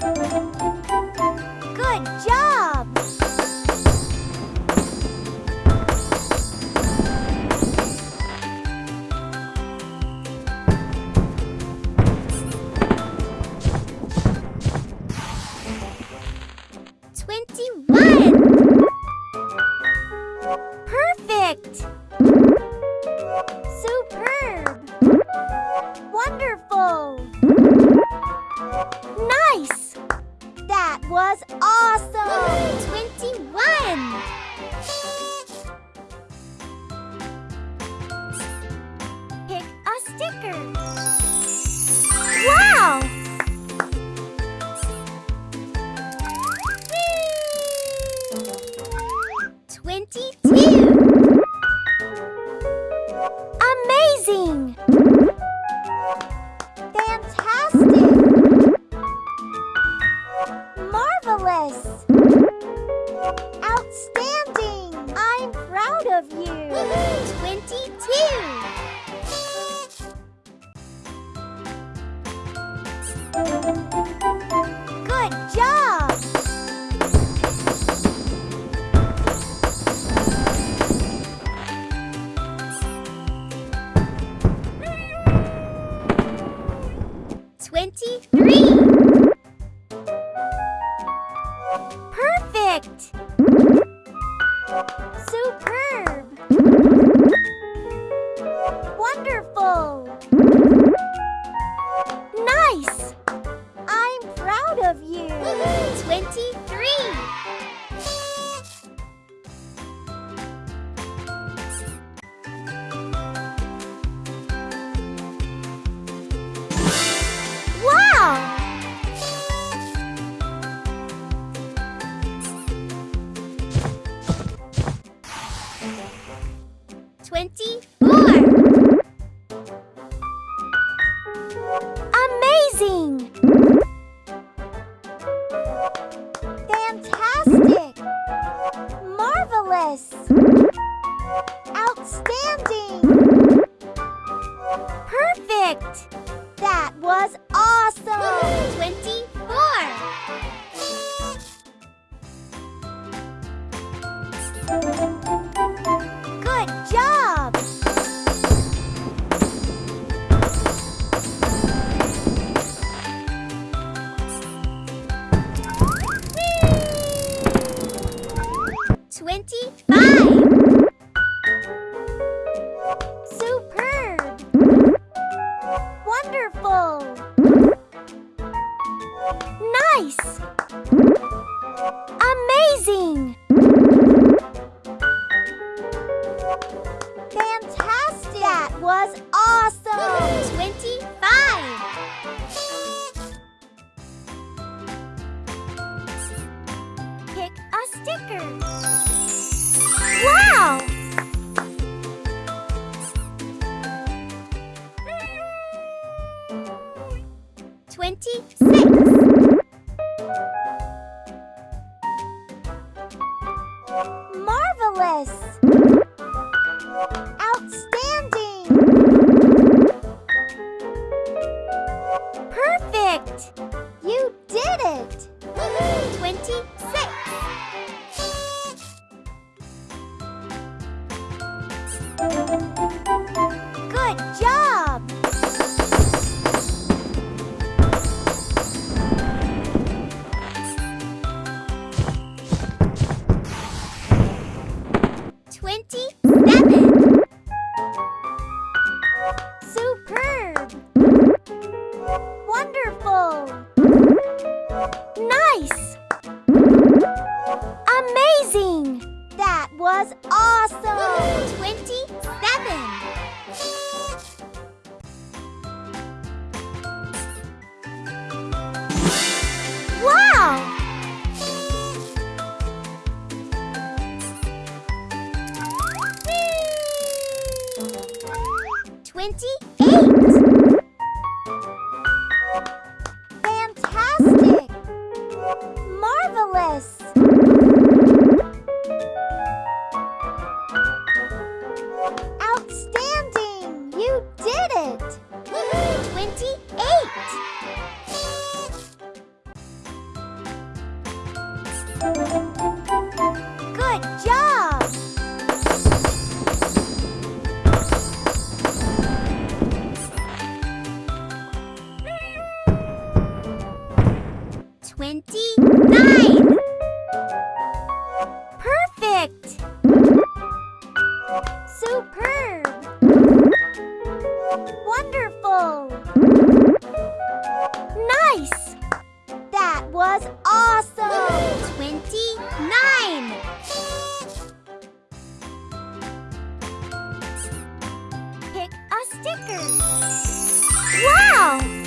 Música Outstanding! I'm proud of you! Twenty-two! Good job! Twenty sing. Wonderful! Nice! 26. Marvelous! Outstanding! Perfect! Bye. 29. Perfect! Superb! Wonderful! Nice! That was awesome! 29! Pick a sticker. Wow!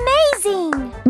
Amazing!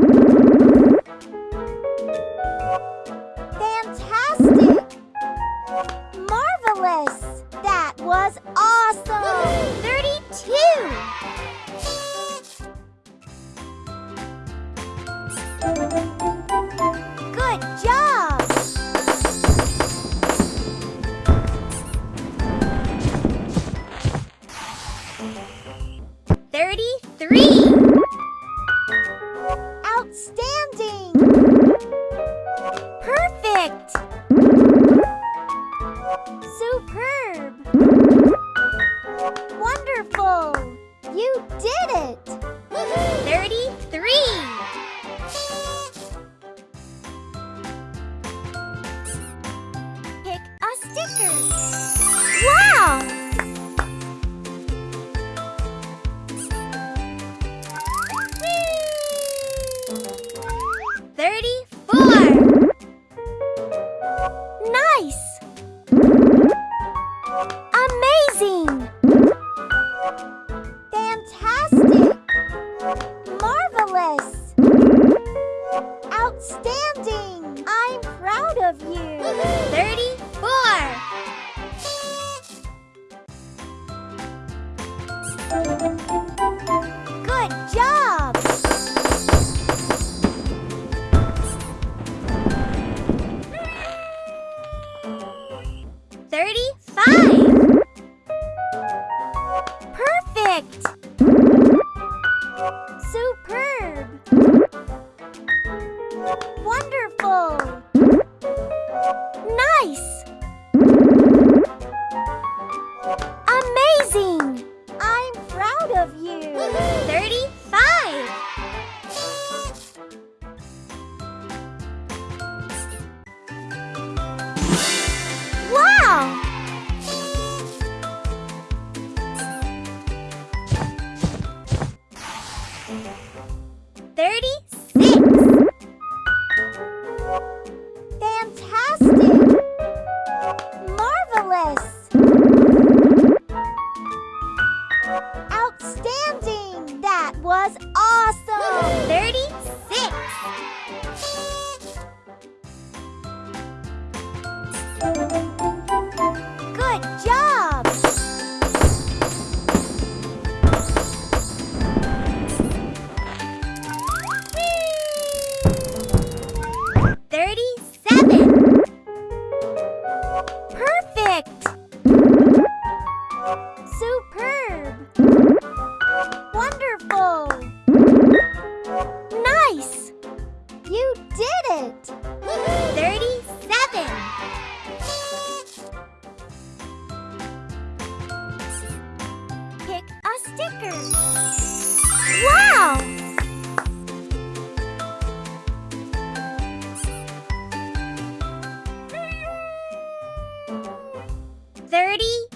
30